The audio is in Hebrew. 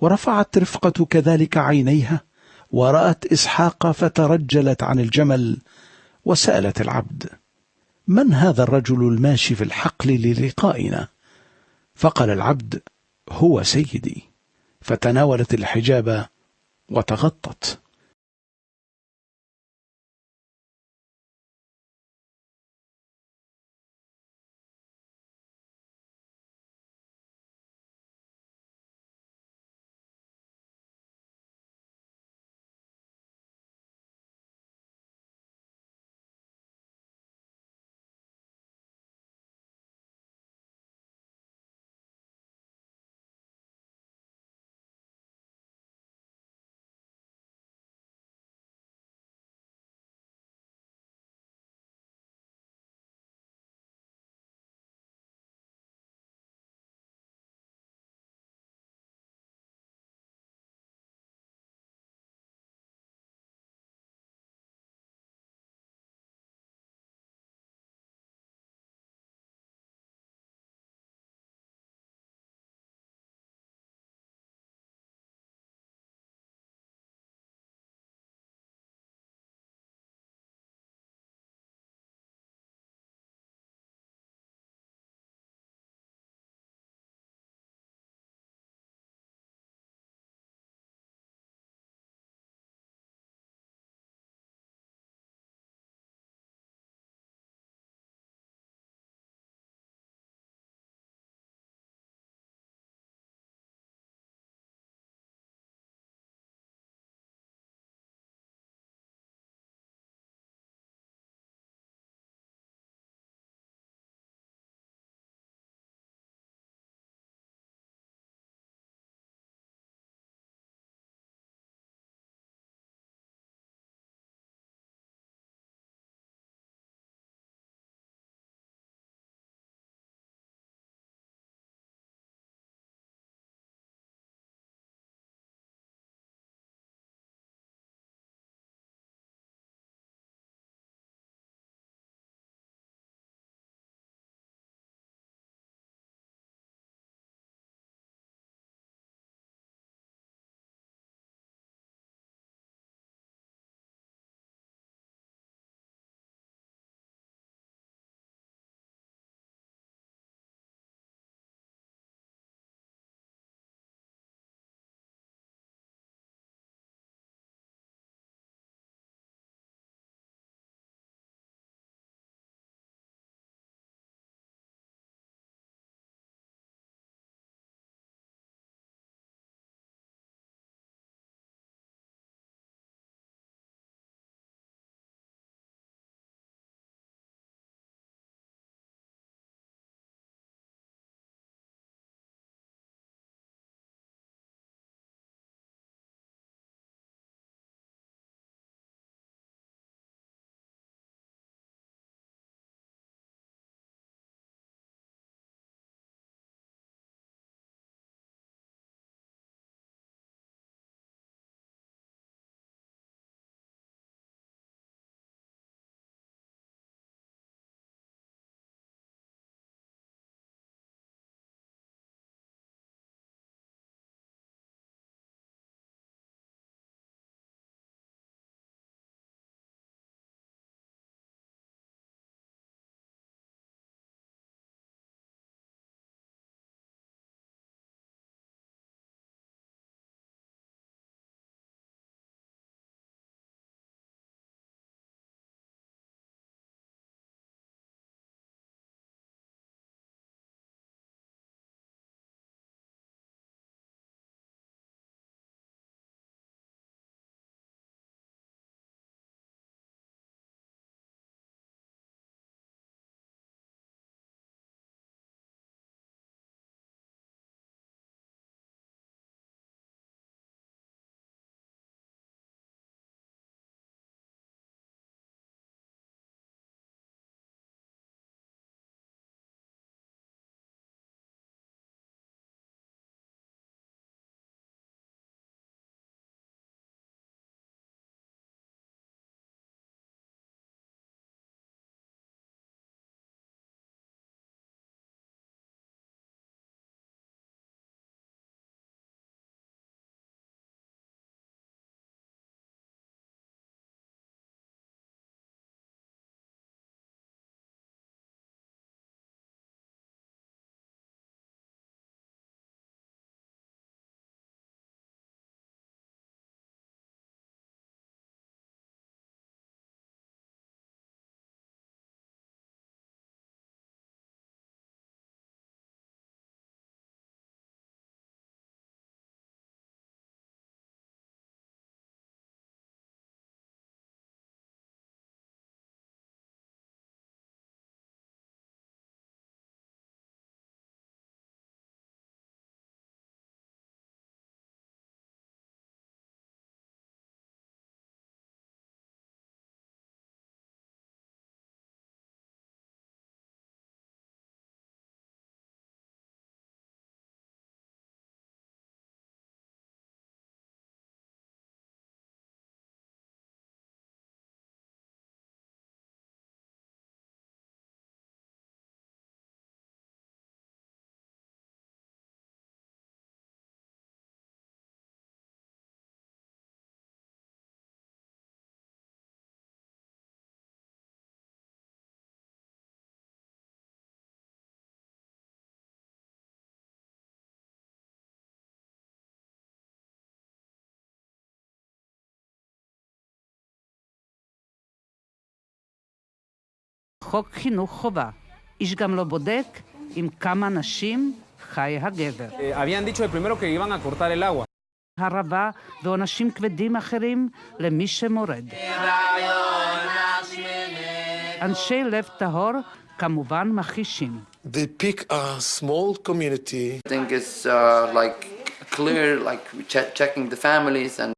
ورفعت رفقة كذلك عينيها ورأت إسحاق فترجلت عن الجمل وسألت العبد من هذا الرجل الماشي في الحقل للقائنا؟ فقال العبد هو سيدي. فتناولت الحجاب وتغطت. חוק חינוך חובה. איש גם לא בודק עם כמה נשים חי הגבר. הרבה ועונשים כבדים אחרים למי שמורד. אנשי לב טהור כמובן מכחישים. Clear, like checking the families